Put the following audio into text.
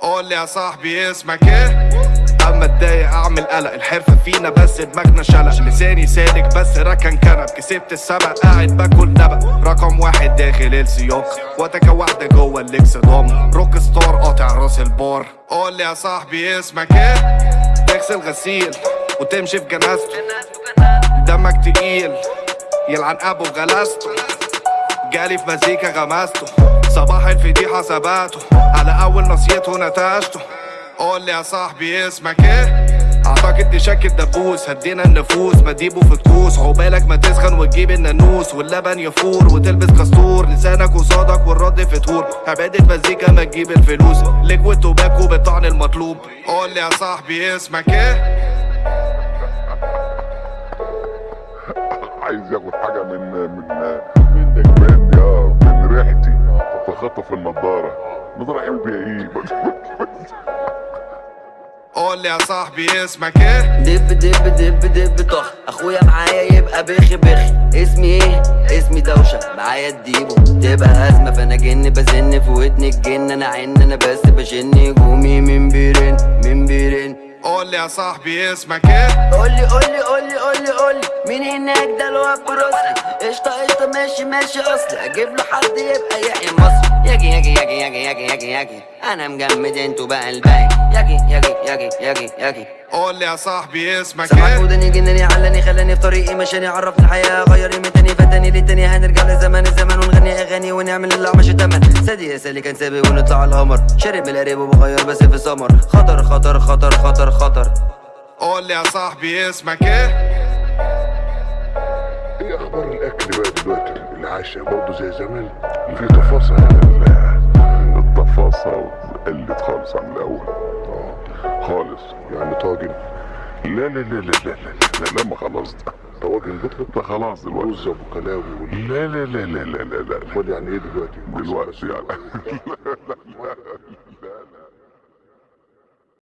قول يا صاحبي اسمك إيه؟ أما اتضايق أعمل قلق الحرفة فينا بس دماغنا شلق. لساني سالك بس ركن كنب. كسبت السبق قاعد باكل نبق رقم واحد داخل السباق واتكا واحدة جوه الليكس ضم rock star قاطع راس البار. قول يا صاحبي اسمك إيه؟ تغسل غسيل وتمشي في جنازته. دمك تقيل يلعن أبو غلاسته جالي في مزيكا غمسته. صباح الفضيحة ثباته على أول نصيته نتاشته قول لي يا صاحبي اسمك إيه؟ أعتقد دي شك الدبوس هدينا النفوس. مديبه في طقوس عقبالك ما تسخن وتجيب النانوس. واللبن يفور وتلبس كستور لسانك قصادك والرد في طور عبادة مزيكا ما تجيب الفلوس. ليكويد توباكو بالطعن المطلوب. قول لي يا صاحبي اسمك إيه؟ عايز ياخد حاجة من من من من ريحتي. فخطف النضارة. النضارة يعمل بيها إيه؟ قول لي يا صاحبي اسمك إيه؟ دب دب دب دب طخ. أخويا معايا يبقى بخ بخ اسمي إيه؟ اسمي دوشة. معايا الديبو. تبقى أزمة. فأنا جن بزن في ودني الجن. أنا عن أنا بس بشن. هجومي من بيرن من بيرن. قول لي يا صاحبي اسمك إيه؟ قولي قولي قولي قولي قولي. مين هناك ده الواد بروسلي قشطة قشطة. ماشي ماشي اصلي أجيب له حد يبقى يحيى مصر. يجي يجي يجي يجي يجي يجي يجي. أنا مجمد أنتوا بقى الباقي. يجي يجي يجي يجي يجي. قول لي يا صاحبي اسمك إيه؟ ودني جنني علني خلاني في طريقي مشاني عرفني الحياة غير يمي تاني فتاني للتاني هنرجع لزمان الزمان ونغني أغاني ونعمل اللي مش تمن سادي يا سالي كان سابي ونطلع القمر. شارب القريب وبغير بس في سمر خطر خطر خطر خطر خطر. قول لي يا صاحبي اسمك إيه؟ إيه أخبار الاكل بقى دلوقتي العشاء برضه زي زمان في تفاصيل لا التفاصيل قلت خالص عن الأول آه خالص يعني طاجن لا لا لا لا لا لا لا, لا ما خلاص ده طواجن بطلت ده خلاص دلوقتي رز ابو كلاوي لا لا لا لا لا لا لا يعني إيه دلوقتي دلوقتي يعني